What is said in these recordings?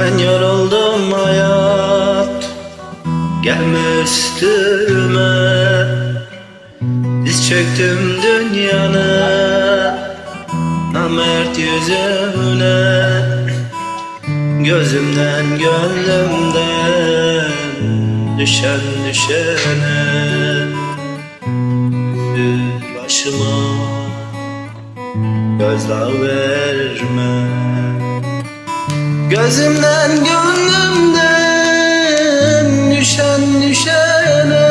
Ben yoruldum hayat Gelme üstüme Diz çöktüm dünyanın Namert yüzüne. Gözümden gönlümden Düşen düşene. Başıma Gözdağı verme Gözümden gönlümden düşen düşene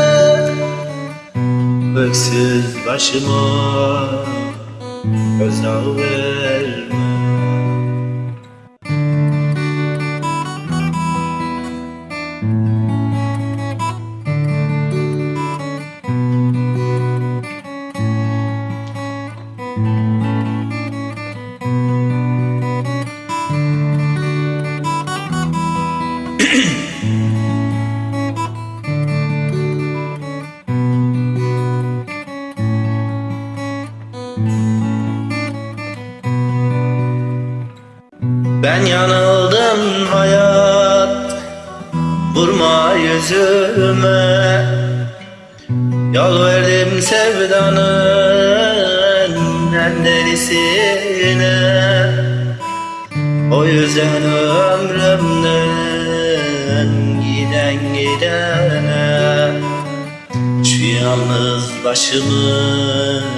Öksüz başıma gözdağı verme Ben yanıldım hayat Vurma yüzüme. Yol verdim sevdanın En derisine O yüzden ömrümden Giden gidene Şu yalnız başımı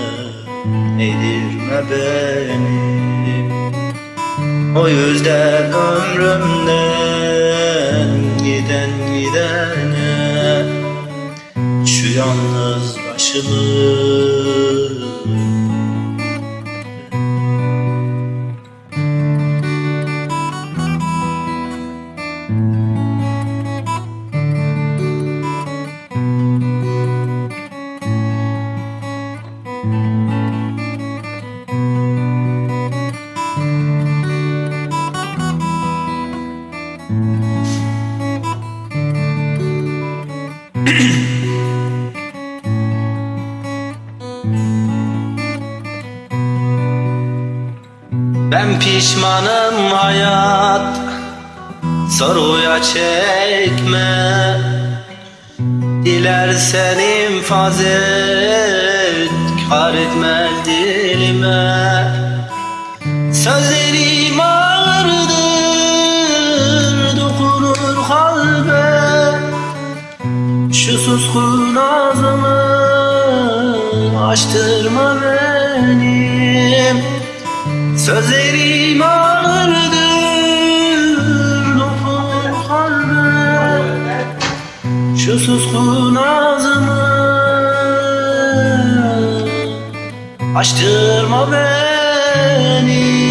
Eğdirme beni o yüzden ömrümden giden gidene. Şu yalnız başımı Ben pişmanım hayat Soruya çekme. Dilersen infaz et Kar etmez dilime. Sözlerim ağırdır Dokunur kalbe. Şu suskun ağzımı Açtırma benim Sözlerim ağırdır Dokun kalbe Şu suskun ağzımı Açtırma beni